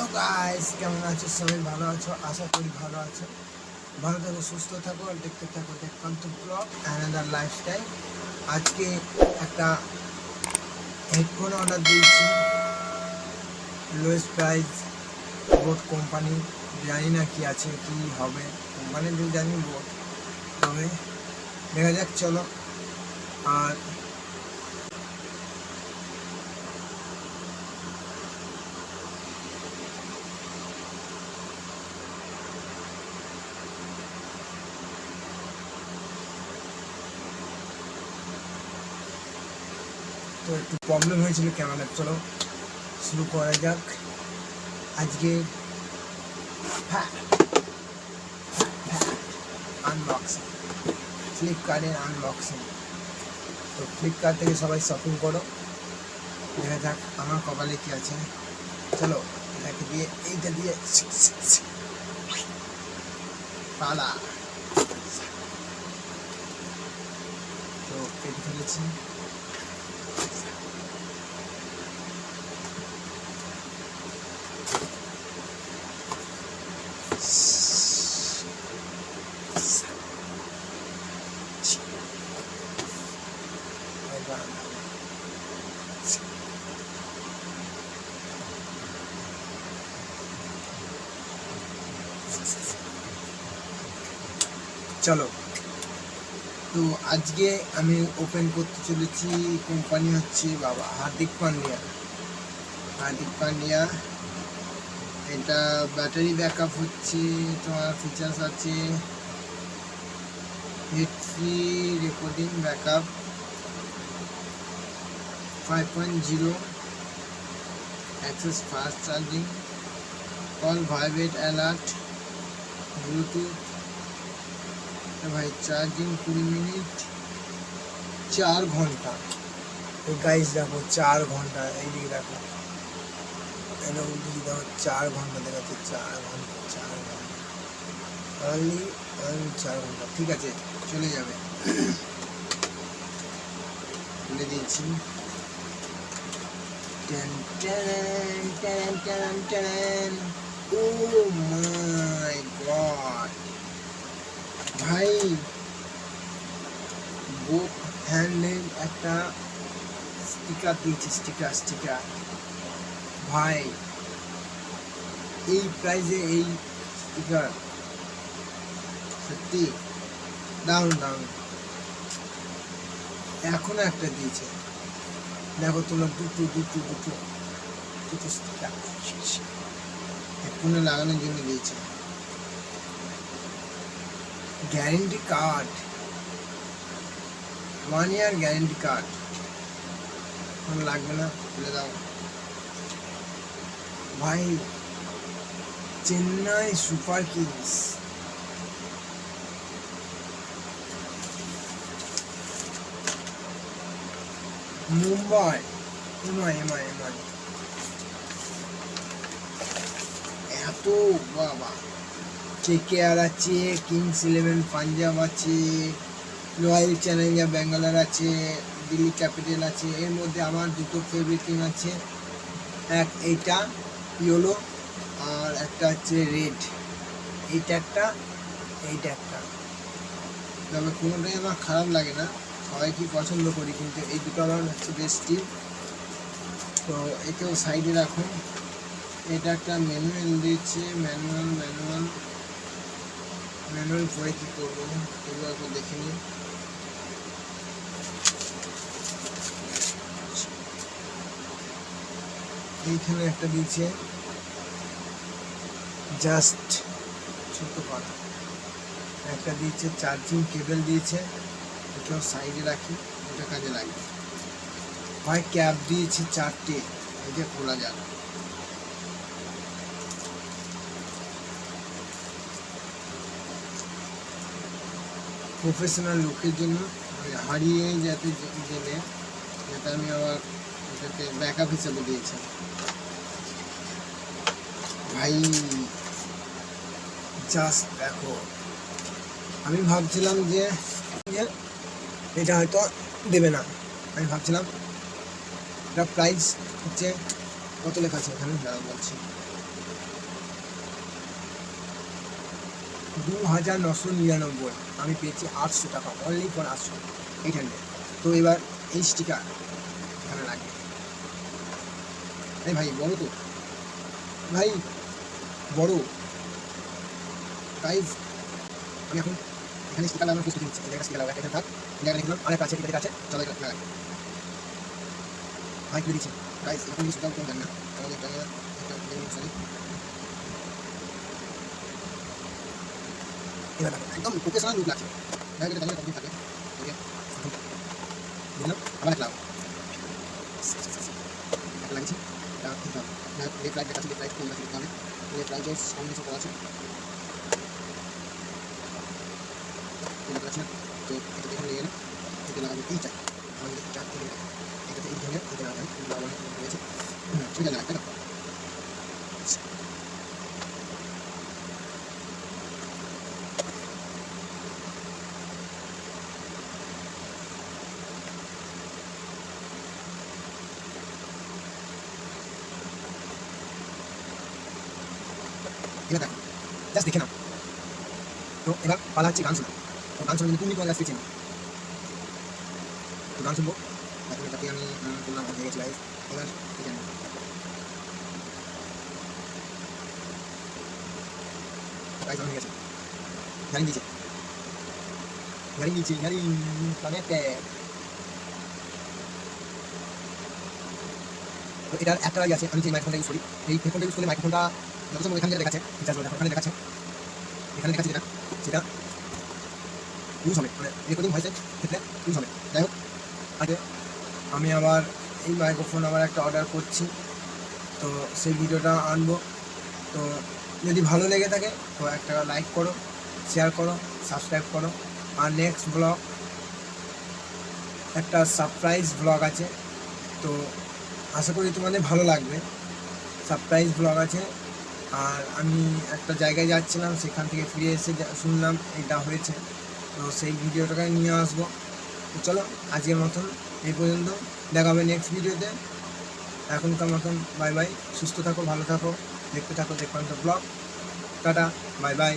Hello guys কেমন আছো? সবাই ভালো আছো? আশা করি ভালো আছো। ভালো থাকো, সুস্থ থাকো আর দেখতে থাকো দেখান্ত ব্লগ অ্যানাদার লাইফস্টাইল আজকে একটা হেডফোন অর্ডার দিয়েছি। লোয়েস্ট প্রাইস বোট কোম্পানি জানি না কি আছে, কি হবে। কোম্পানি জানি বোট তবে দেখা যাক, চলো। আর তো একটু প্রবলেম হয়েছিল ক্যামেরা চলো, শুরু করা যাক। আজকে আনবক্সিং ফ্লিপকার্টের আনবক্সিং তো ফ্লিপকার্ট থেকে সবাই শপিং করো। দেখা যাক আমার কপালে কি আছে। চলো, এটাকে দিয়ে, এইটা দিয়ে, পালা। তো কেটে ফেলেছি। চলো। তো আজকে আমি ওপেন করতে চলেছি কোম্পানি হচ্ছে বাবা হার্দিক পান্ডিয়া। হার্দিক পান্ডিয়া, এটা ব্যাটারি ব্যাকআপ হচ্ছে, তোমার ফিচার্স আছে head free recording backup five point zero access fast charging call vibrate alert Bluetooth ভাই চার্জিং কুড়ি মিনিট, চার ঘণ্টা। এই গাইজ দেখো, চার ঘণ্টা এইদিকে দেখো। এরকম দিকে দেখো, চার ঘণ্টা দেখাচ্ছে, চার ঘণ্টা চার ঘণ্টা। অনলি চার ঘণ্টা, ঠিক আছে, চলে যাবে। খুলে দিয়েছি। ও মাই গড ভাই বুক হ্যান্ডেল একটা স্টিকার দিয়েছে স্টিকার স্টিকার ভাই, এই প্রাইজে এই স্টিকার সত্যি? দারুণ দারুণ। এখনও একটা দিয়েছে। দেখো তোমরা দুটো দুটো দুটো দুটো হেডফোনে লাগানোর জন্য দিয়েছে guarantee card one year guarantee card লাগবে না খুলে দাও। ভাই, Chennai Super Kings. Mumbai MI MI MI এত, বাবা। কেকেআর আছে কিংস ইলেভেন পাঞ্জাব আছে রয়্যাল চ্যালেঞ্জার ব্যাঙ্গালোর আছে দিল্লি ক্যাপিটাল আছে। এর মধ্যে আমার দুটো ফেভারিট টিম আছে। এক এইটা ইয়োলো আর একটা হচ্ছে রেড এইটা একটা এইটা একটা। তবে কোনোটাই আমার খারাপ লাগে না। সবাইকে পছন্দ করি, কিন্তু এই দুটো আমার হচ্ছে বেস্ট তো একেও সাইডে রাখুন। এটা একটা ম্যানুয়াল দিয়েছে ম্যানুয়াল ম্যানুয়াল ম্যানুয়াল পরে কী করব? এগুলো একবার দেখে নিই। এইখানে একটা দিয়েছে জাস্ট ছোট করা একটা দিয়েছে চার্জিং কেবল দিয়েছে এটাও সাইডে রাখি ওটা কাজে লাগবে ভাই ক্যাপ দিয়েছে চারটে এটা খোলা যাবে। প্রফেশনাল লোকের জন্য ওই হারিয়ে যাতে গেলে যাতে আমি আবার এটাকে ব্যাকআপ হিসেবে দিয়েছি। ভাই জাস্ট দেখো, আমি ভাবছিলাম যে যে এটা হয়তো দেবে না। আমি ভাবছিলাম, এটা প্রাইস হচ্ছে কত লেখা আছে এখানে? দাঁড়া বলছি। দু হাজার নশো নিরানব্বই। আমি পেয়েছি আটশো টাকা অনলি ফর আটশো। এইট হান্ড্রেড তো এবার এই স্টিকার এখানে লাগবে। এই ভাই, বড় তো। ভাই, বড়। প্রাইস আমি এখন এখানে স্টিকার লাগানোর প্রস্তুতি নিচ্ছি। এখানে স্টিকার লাগানো এখানে থাক। এই জায়গায় লিখলাম অনেক আছে ঠিক আছে চলো এটা লাগাই ভাই তুলে দিচ্ছি গাইজ এখন কিছু দাম কম জানি না আমাদের ক্যামেরা একটা মিনিট সরি এবার দেখো, একদম প্রফেশনাল লুক লাগছে গাইজ এটা জানি কমপ্লিট থাকে ওকে বুঝলাম আবার একটা লাগাবো একটা লাগিয়েছি এটা দিতে হবে লেফট রাইট দেখাচ্ছি লেফট রাইট কোন দিতে হবে লেফট রাইট কম্বিনেশন করা আছে দেখতে পাচ্ছি না তো এটা দেখে নিয়ে এলাম এটা লাগাবো এইটা আমাদের চার থেকে এটাতে এই ধরনের এটা লাগাই কিন্তু আমার এখানে রয়েছে হুম, সেটা লাগাই তাই না এটা দেখো জাস্ট দেখে নাও তো এবার পালা হচ্ছে গান শোনা তো গান তুমি তোমার কাছ থেকে তো গান শুনব। এখন এটাকে আমি করলাম হয়ে গেছে হয়ে গেছে। এটার একটা আছে, আমি যে মাইক্রোফোনটা ইউজ করি, এই হেডফোনটা ইউজ করলে মাইক্রোফোনটা যত দেখাচ্ছে এখানে দেখাচ্ছে। এখানে দেখাচ্ছে যেটা, সেটা ইউজ হবে মানে রেকর্ডিং ভয়েসের ক্ষেত্রে ইউজ হবে। যাই হোক আগে আমি আবার এই মাইক্রোফোন আবার একটা অর্ডার করছি। তো সেই ভিডিওটা আনব। তো যদি ভালো লেগে থাকে, তো একটা লাইক করো শেয়ার করো সাবস্ক্রাইব করো। আর নেক্সট ব্লগ একটা সারপ্রাইজ ব্লগ আছে। তো আশা করি তোমাদের ভালো লাগবে। সারপ্রাইজ ব্লগ আছে। আর আমি একটা জায়গায় যাচ্ছিলাম, সেখান থেকে ফিরে এসে শুনলাম, এটা হয়েছে। তো সেই ভিডিওটাকে নিয়ে আসব। চলো, আজকের মতন এই পর্যন্ত। দেখা হবে নেক্সট ভিডিওতে। এখনকার মতন বাই বাই সুস্থ থাকো, ভালো থাকো। দেখতে থাকো দেখতে ব্লগ। Tata bye by